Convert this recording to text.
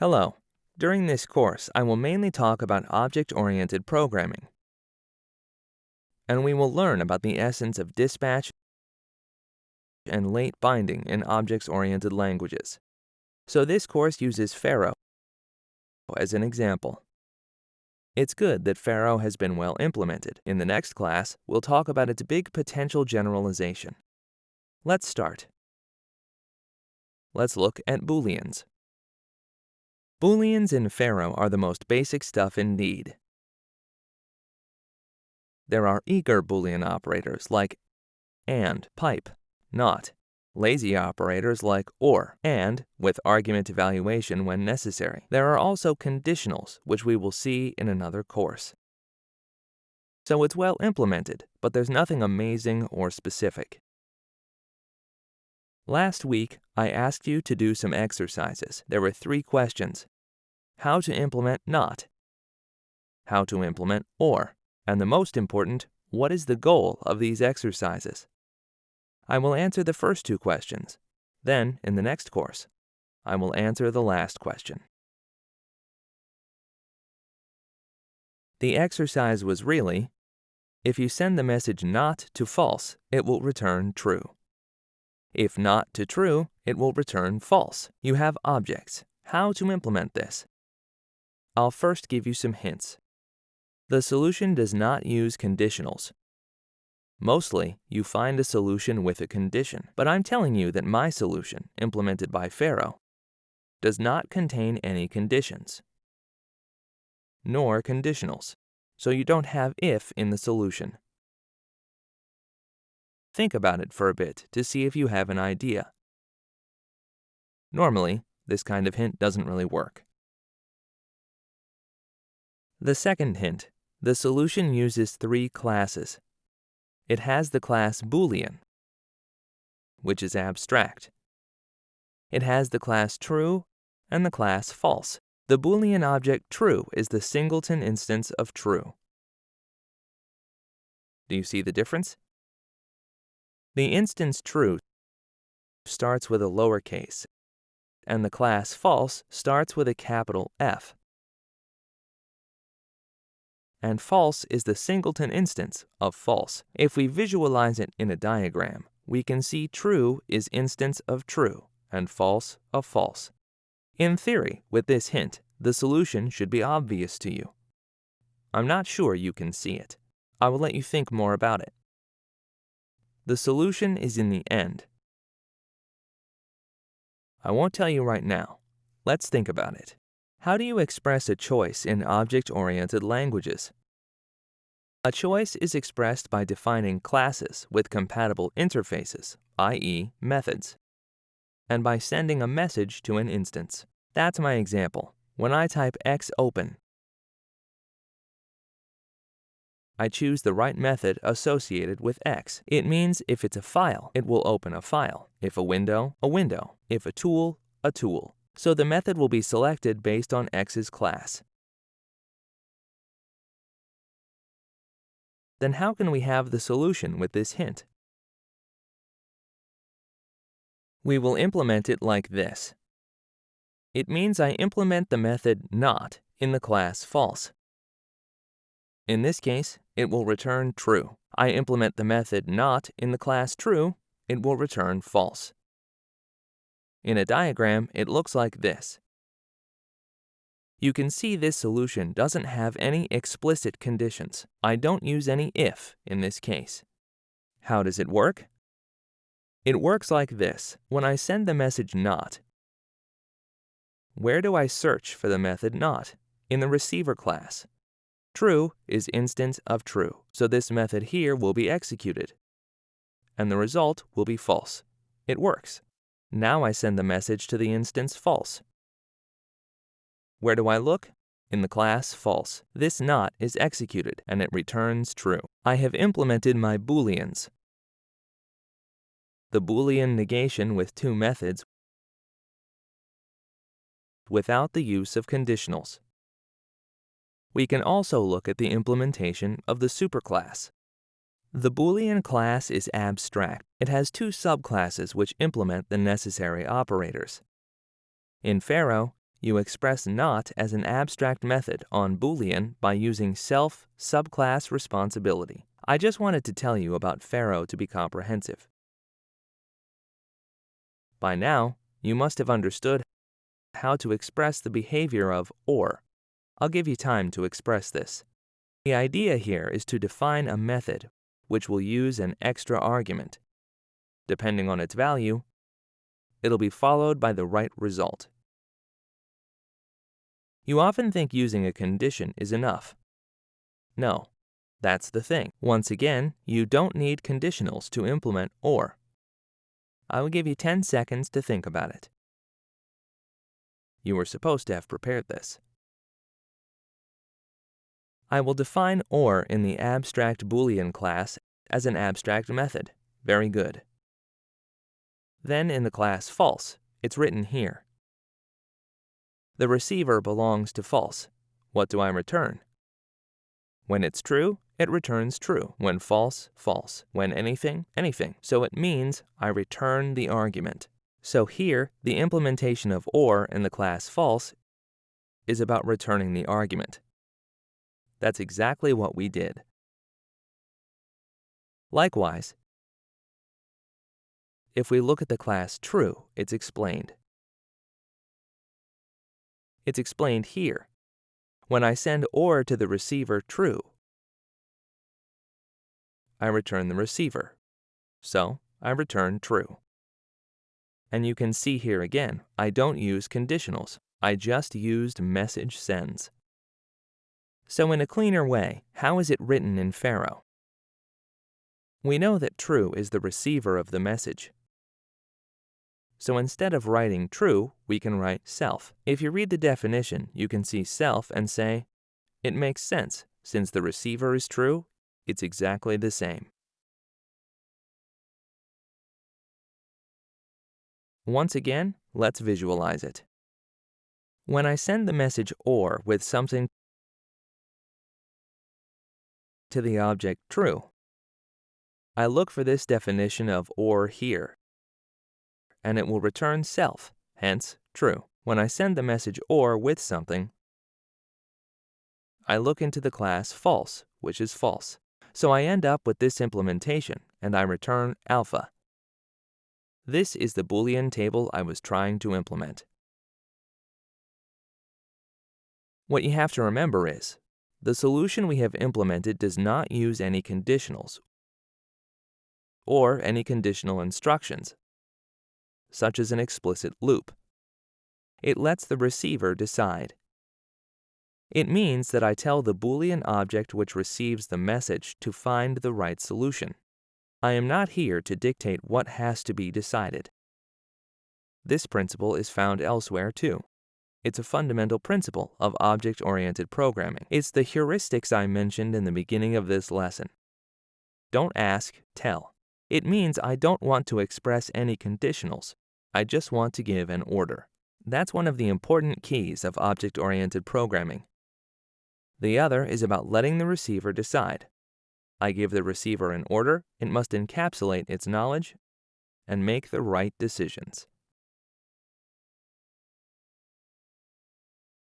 Hello. During this course, I will mainly talk about object-oriented programming. And we will learn about the essence of dispatch and late binding in objects-oriented languages. So this course uses Pharo as an example. It's good that Pharo has been well implemented. In the next class, we'll talk about its big potential generalization. Let's start. Let's look at Booleans. Booleans in Pharo are the most basic stuff indeed. There are eager Boolean operators like AND, pipe, not, lazy operators like OR, and with argument evaluation when necessary. There are also conditionals, which we will see in another course. So it's well implemented, but there's nothing amazing or specific. Last week, I asked you to do some exercises. There were three questions. How to implement not, how to implement or, and the most important, what is the goal of these exercises? I will answer the first two questions. Then, in the next course, I will answer the last question. The exercise was really, if you send the message not to false, it will return true. If not to true, it will return false. You have objects. How to implement this? I'll first give you some hints. The solution does not use conditionals. Mostly, you find a solution with a condition, but I'm telling you that my solution, implemented by Pharo, does not contain any conditions, nor conditionals, so you don't have if in the solution. Think about it for a bit to see if you have an idea. Normally, this kind of hint doesn't really work. The second hint, the solution uses three classes. It has the class Boolean, which is abstract. It has the class true and the class false. The Boolean object true is the singleton instance of true. Do you see the difference? The instance true starts with a lowercase, and the class false starts with a capital F. And false is the singleton instance of false. If we visualize it in a diagram, we can see true is instance of true and false of false. In theory, with this hint, the solution should be obvious to you. I'm not sure you can see it. I will let you think more about it. The solution is in the end. I won't tell you right now. Let's think about it. How do you express a choice in object-oriented languages? A choice is expressed by defining classes with compatible interfaces, i.e. methods, and by sending a message to an instance. That's my example. When I type xopen, I choose the right method associated with X. It means if it's a file, it will open a file. If a window, a window. If a tool, a tool. So the method will be selected based on X's class. Then how can we have the solution with this hint? We will implement it like this. It means I implement the method not in the class false. In this case, it will return true. I implement the method not in the class true, it will return false. In a diagram, it looks like this. You can see this solution doesn't have any explicit conditions. I don't use any if in this case. How does it work? It works like this. When I send the message not, where do I search for the method not? In the receiver class. True is instance of true, so this method here will be executed. And the result will be false. It works. Now I send the message to the instance false. Where do I look? In the class false. This not is executed, and it returns true. I have implemented my booleans. The boolean negation with two methods without the use of conditionals. We can also look at the implementation of the superclass. The Boolean class is abstract. It has two subclasses which implement the necessary operators. In Pharo, you express not as an abstract method on Boolean by using self subclass responsibility. I just wanted to tell you about Pharo to be comprehensive. By now, you must have understood how to express the behavior of OR. I'll give you time to express this. The idea here is to define a method which will use an extra argument. Depending on its value, it'll be followed by the right result. You often think using a condition is enough. No, that's the thing. Once again, you don't need conditionals to implement OR. I will give you 10 seconds to think about it. You were supposed to have prepared this. I will define OR in the abstract Boolean class as an abstract method. Very good. Then in the class false, it's written here. The receiver belongs to false. What do I return? When it's true, it returns true. When false, false. When anything, anything. So it means I return the argument. So here, the implementation of OR in the class false is about returning the argument. That's exactly what we did. Likewise, if we look at the class true, it's explained. It's explained here. When I send OR to the receiver true, I return the receiver. So, I return true. And you can see here again, I don't use conditionals. I just used message sends. So in a cleaner way, how is it written in Pharo? We know that true is the receiver of the message. So instead of writing true, we can write self. If you read the definition, you can see self and say, it makes sense. Since the receiver is true, it's exactly the same. Once again, let's visualize it. When I send the message OR with something to the object true, I look for this definition of OR here, and it will return self, hence true. When I send the message OR with something, I look into the class false, which is false. So I end up with this implementation, and I return alpha. This is the Boolean table I was trying to implement. What you have to remember is, the solution we have implemented does not use any conditionals or any conditional instructions, such as an explicit loop. It lets the receiver decide. It means that I tell the Boolean object which receives the message to find the right solution. I am not here to dictate what has to be decided. This principle is found elsewhere too. It's a fundamental principle of object-oriented programming. It's the heuristics I mentioned in the beginning of this lesson. Don't ask, tell. It means I don't want to express any conditionals. I just want to give an order. That's one of the important keys of object-oriented programming. The other is about letting the receiver decide. I give the receiver an order, it must encapsulate its knowledge and make the right decisions.